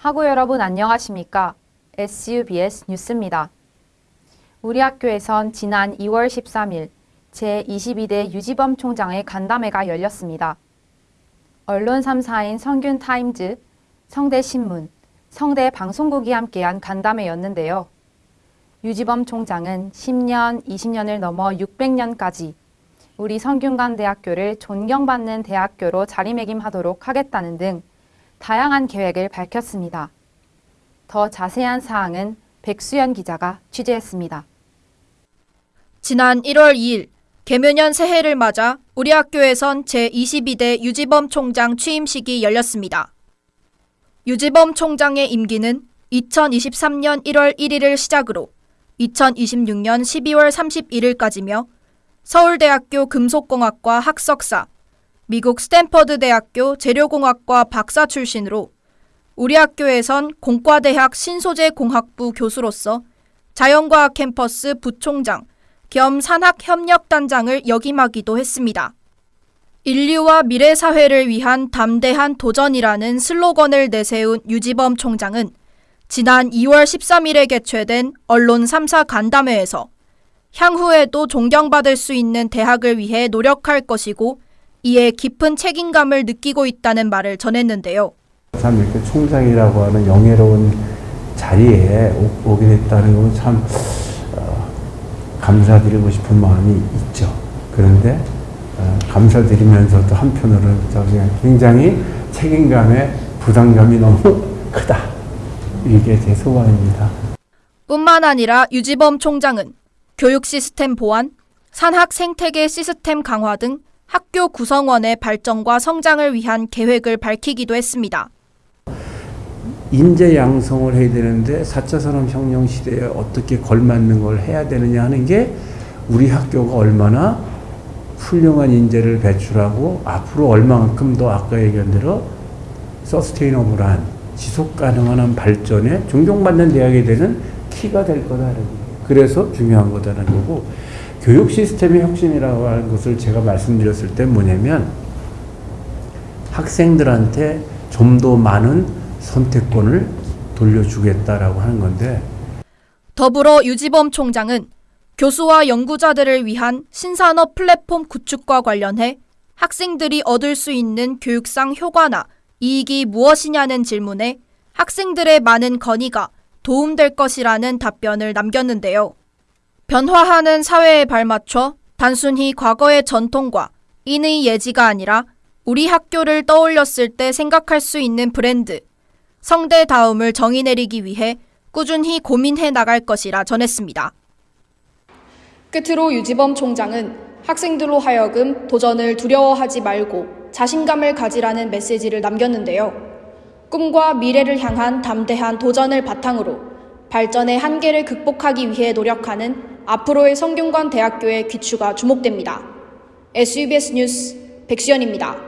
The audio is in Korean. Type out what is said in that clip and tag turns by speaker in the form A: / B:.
A: 학우 여러분 안녕하십니까? SUBS 뉴스입니다. 우리 학교에선 지난 2월 13일 제22대 유지범 총장의 간담회가 열렸습니다. 언론 3사인 성균 타임즈, 성대 신문, 성대 방송국이 함께한 간담회였는데요. 유지범 총장은 10년, 20년을 넘어 600년까지 우리 성균관대학교를 존경받는 대학교로 자리매김하도록 하겠다는 등 다양한 계획을 밝혔습니다. 더 자세한 사항은 백수연 기자가 취재했습니다.
B: 지난 1월 2일 개묘년 새해를 맞아 우리 학교에선 제22대 유지범 총장 취임식이 열렸습니다. 유지범 총장의 임기는 2023년 1월 1일을 시작으로 2026년 12월 31일까지며 서울대학교 금속공학과 학석사, 미국 스탠퍼드 대학교 재료공학과 박사 출신으로 우리 학교에선 공과대학 신소재공학부 교수로서 자연과학 캠퍼스 부총장 겸 산학협력단장을 역임하기도 했습니다. 인류와 미래 사회를 위한 담대한 도전이라는 슬로건을 내세운 유지범 총장은 지난 2월 13일에 개최된 언론 3사 간담회에서 향후에도 존경받을 수 있는 대학을 위해 노력할 것이고 이에 깊은 책임감을 느끼고 있다는 말을 전했는데요.
C: 참 이렇게 총장이라고 하는 영예로운 자리에 오- 오게 됐다는 건참 어, 감사드리고 싶은 마음이 있죠. 그런데 어, 감사드리면서도 한편으로는 굉장히 책임감에 부담감이 너무 크다. 이게 제 소감입니다.
B: 뿐만 아니라 유지범 총장은 교육 시스템 보완, 산학 생태계 시스템 강화 등 학교 구성원의 발전과 성장을 위한 계획을 밝히기도 했습니다.
C: 인재 양성을 해야 되는데 4차 산업혁명 시대에 어떻게 걸맞는 걸 해야 되느냐 하는 게 우리 학교가 얼마나 훌륭한 인재를 배출하고 앞으로 얼마만큼 더 아까 얘기한 대로 서스테이너블한 지속 가능한 발전에 존경받는 대학이 되는 키가 될 거예요. 그래서 중요한 거다라는 거고 교육 시스템의 혁신이라고 하는 것을 제가 말씀드렸을 때 뭐냐면 학생들한테 좀 더 많은 선택권을 돌려주겠다라고 하는 건데
B: 더불어 유지범 총장은 교수와 연구자들을 위한 신산업 플랫폼 구축과 관련해 학생들이 얻을 수 있는 교육상 효과나 이익이 무엇이냐는 질문에 학생들의 많은 건의가 도움될 것이라는 답변을 남겼는데요. 변화하는 사회에 발맞춰 단순히 과거의 전통과 인의 예지가 아니라 우리 학교를 떠올렸을 때 생각할 수 있는 브랜드, 성대다움을 정의 내리기 위해 꾸준히 고민해 나갈 것이라 전했습니다. 끝으로 유지범 총장은 학생들로 하여금 도전을 두려워하지 말고 자신감을 가지라는 메시지를 남겼는데요. 꿈과 미래를 향한 담대한 도전을 바탕으로 발전의 한계를 극복하기 위해 노력하는 앞으로의 성균관 대학교의 귀추가 주목됩니다. SUBS 뉴스 백수연입니다.